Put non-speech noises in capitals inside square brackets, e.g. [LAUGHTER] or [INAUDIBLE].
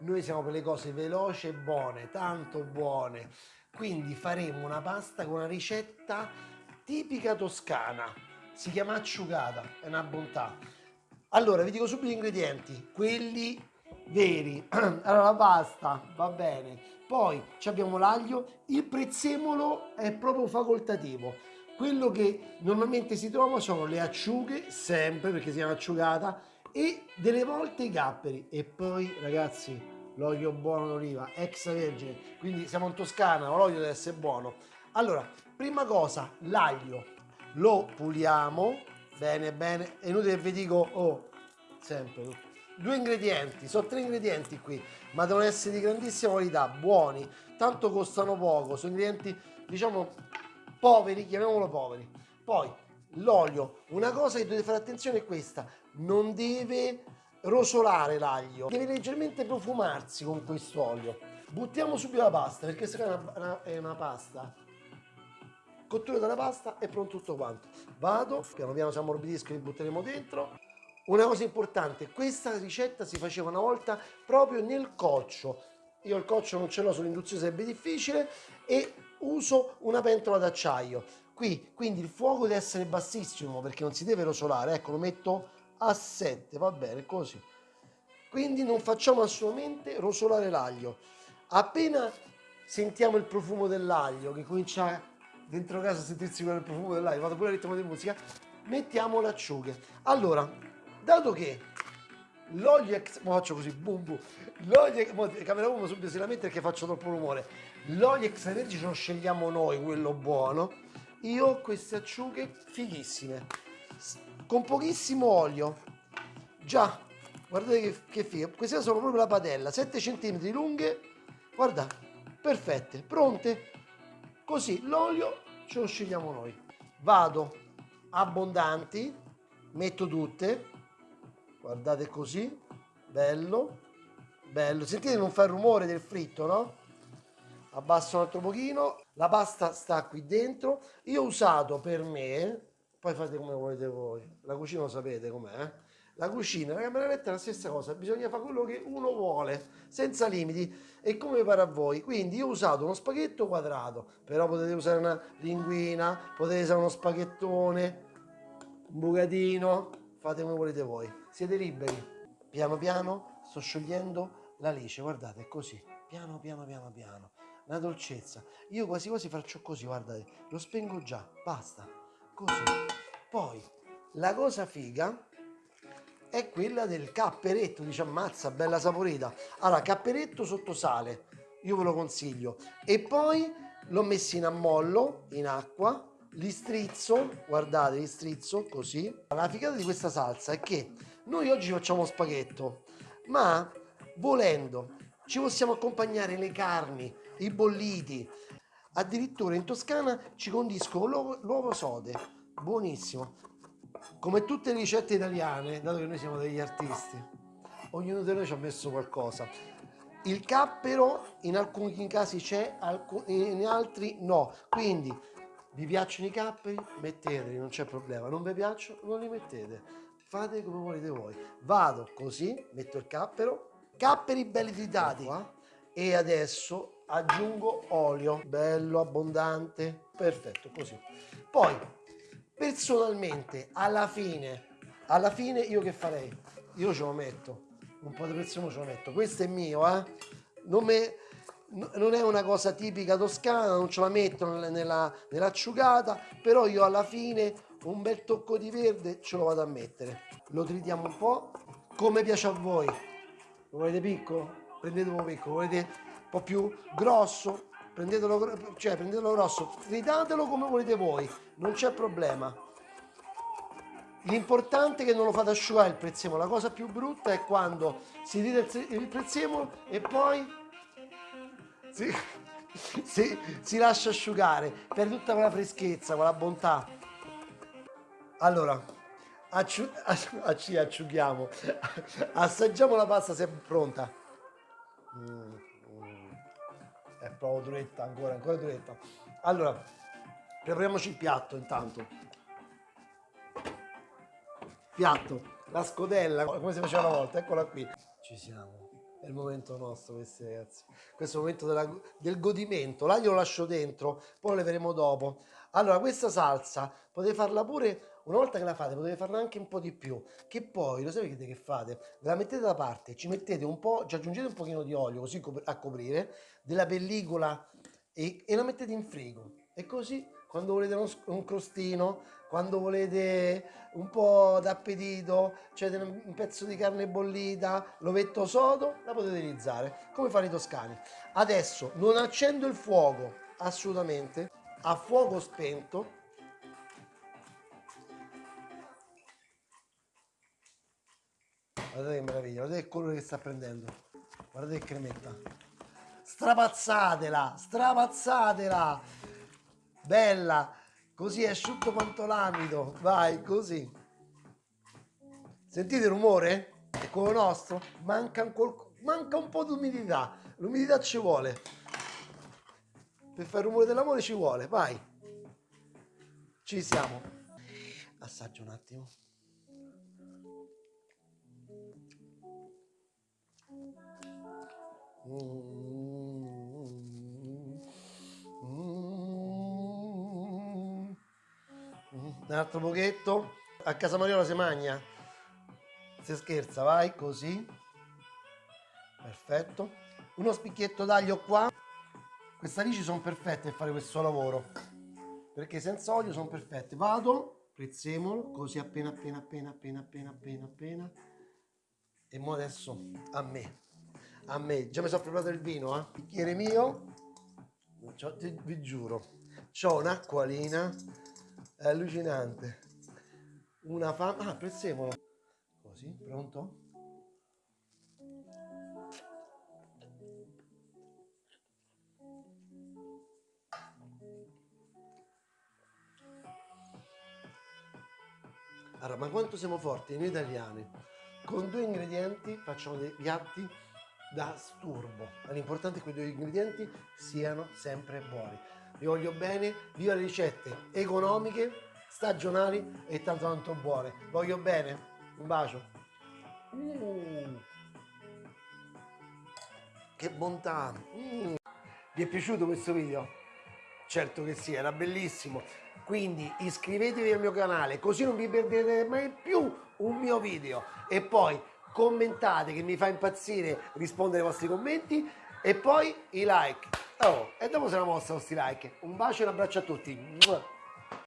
noi siamo per le cose veloci e buone, tanto buone. Quindi faremo una pasta con una ricetta tipica toscana. Si chiama acciugata, è una bontà. Allora, vi dico subito gli ingredienti, quelli veri. [CLEARS THROAT] Allora, la pasta, va bene. Poi abbiamo l'aglio, il prezzemolo è proprio facoltativo. Quello che normalmente si trova sono le acciughe, sempre perché si chiama acciugata, e delle volte i capperi. E poi, ragazzi, l'olio buono d'oliva, extravergine. Quindi siamo in Toscana, l'olio deve essere buono. Allora, prima cosa, l'aglio lo puliamo bene bene. È inutile che vi dico, oh, sempre due ingredienti, sono tre ingredienti qui, ma devono essere di grandissima qualità, buoni, tanto costano poco, sono ingredienti, diciamo, poveri, chiamiamolo poveri. Poi, l'olio, una cosa che dovete fare attenzione è questa, non deve rosolare l'aglio, deve leggermente profumarsi con questo olio. Buttiamo subito la pasta, perché se è una, è una pasta cottura della pasta è pronto tutto quanto vado piano piano si ammorbidiscono li butteremo dentro una cosa importante, questa ricetta si faceva una volta proprio nel coccio. Io il coccio non ce l'ho sull'induzione, sarebbe difficile, e uso una pentola d'acciaio. Qui, quindi il fuoco deve essere bassissimo perché non si deve rosolare. Ecco, lo metto a 7, va bene, così. Quindi non facciamo assolutamente rosolare l'aglio. Appena sentiamo il profumo dell'aglio, che comincia dentro casa a sentirsi il profumo dell'aglio, vado pure a ritmo di musica, mettiamo le acciughe. Allora, dato che l'olio ex faccio così boom boom l'olio camera 1 subito si lamenta perché faccio troppo rumore l'olio extravergine lo scegliamo noi quello buono io ho queste acciughe fighissime con pochissimo olio. Già guardate che, che figa. Queste sono proprio la padella 7 cm lunghe guarda perfette pronte. Così l'olio ce lo scegliamo noi. Vado abbondanti metto tutte. Guardate così bello bello. Sentite non fa il rumore del fritto no? Abbasso un altro pochino la pasta sta qui dentro. Io ho usato per me poi fate come volete voi. La cucina lo sapete com'è eh? la cucina la camera è la stessa cosa. Bisogna fare quello che uno vuole senza limiti. E come pare a voi. Quindi io ho usato uno spaghetto quadrato. Però potete usare una linguina potete usare uno spaghettone un bucatino. Fate come volete voi. Siete liberi. Piano piano sto sciogliendo la lice, guardate, è così, piano piano piano piano, una dolcezza. Io quasi quasi faccio così, guardate, lo spengo già, basta, così. Poi, la cosa figa è quella del capperetto, dice ammazza, bella saporita. Allora, capperetto sotto sale, io ve lo consiglio. E poi l'ho messo in ammollo, in acqua, li strizzo, guardate, li strizzo così. La figata di questa salsa è che noi oggi facciamo spaghetto, ma volendo ci possiamo accompagnare le carni, i bolliti. Addirittura in Toscana ci condiscono l'uovo sode, buonissimo. Come tutte le ricette italiane, dato che noi siamo degli artisti, ognuno di noi ci ha messo qualcosa. Il cappero in alcuni casi c'è, in altri no. Quindi vi piacciono i capperi? Metteteli, non c'è problema. Non vi piacciono? Non li mettete fate come volete voi vado così metto il cappero capperi belli tritati e adesso aggiungo olio bello abbondante perfetto così. Poi personalmente alla fine alla fine io che farei? Io ce lo metto un po' di prezzemolo ce lo metto. Questo è mio eh. Non, me, non è una cosa tipica toscana non ce la metto nella, nell'acciugata però io alla fine un bel tocco di verde ce lo vado a mettere. Lo tritiamo un po' come piace a voi? Lo volete piccolo? Prendetelo piccolo volete un po' più grosso? prendetelo, cioè, prendetelo grosso tritatelo come volete voi non c'è problema l'importante è che non lo fate asciugare il prezzemolo la cosa più brutta è quando si trita il prezzemolo e poi si, [LAUGHS] si, si lascia asciugare per tutta quella freschezza quella bontà allora, acciu [LAUGHS] acci asciughiamo, assaggiamo la pasta se è pronta. Mm, mm. È proprio duretta, ancora, ancora duretta. Allora, prepariamoci il piatto intanto. Piatto, la scodella, come si faceva una volta, eccola qui. Ci siamo. È il momento nostro, questi ragazzi. Questo è il momento della, del godimento. L'aglio lo lascio dentro, poi lo leveremo dopo. Allora, questa salsa potete farla pure una volta che la fate, potete farla anche un po' di più. Che poi, lo sapete che fate? La mettete da parte, ci mettete un po', ci aggiungete un pochino di olio così a coprire, della pellicola e, e la mettete in frigo. E così, quando volete uno, un crostino, quando volete un po' d'appetito, cioè un pezzo di carne bollita, l'ovetto sodo, la potete utilizzare, come fanno i toscani. Adesso non accendo il fuoco, assolutamente, a fuoco spento, guardate che meraviglia, guardate il colore che sta prendendo, guardate che cremetta, strapazzatela, strapazzatela, bella, Così è asciutto quanto l'amido. Vai, così. Sentite il rumore? È quello nostro? Manca un, manca un po' di umidità. L'umidità ci vuole. Per fare il rumore dell'amore ci vuole. Vai. Ci siamo. Assaggio un attimo. Un altro pochetto. A casa Mariola si magna si scherza vai così. Perfetto. Uno spicchietto d'aglio qua. Queste alici sono perfette per fare questo lavoro. Perché senza olio sono perfette. Vado prezzemolo così appena appena appena appena appena appena appena e mo adesso a me. A me. Già mi sono preparato il vino eh? bicchiere mio. Vi giuro. C'ho un'acquolina è allucinante. Una fame ah prezzemolo. Così pronto? Allora ma quanto siamo forti noi italiani con due ingredienti facciamo dei piatti da sturbo l'importante è che quei due ingredienti siano sempre buoni vi voglio bene, viva le ricette economiche, stagionali e tanto tanto buone. Voglio bene, un bacio. Mm. Che bontà! Mm. Vi è piaciuto questo video? Certo che sì, era bellissimo. Quindi iscrivetevi al mio canale così non vi perderete mai più un mio video. E poi commentate che mi fa impazzire rispondere ai vostri commenti e poi i like. Oh, e dopo se la mostra questi like. Un bacio e un abbraccio a tutti.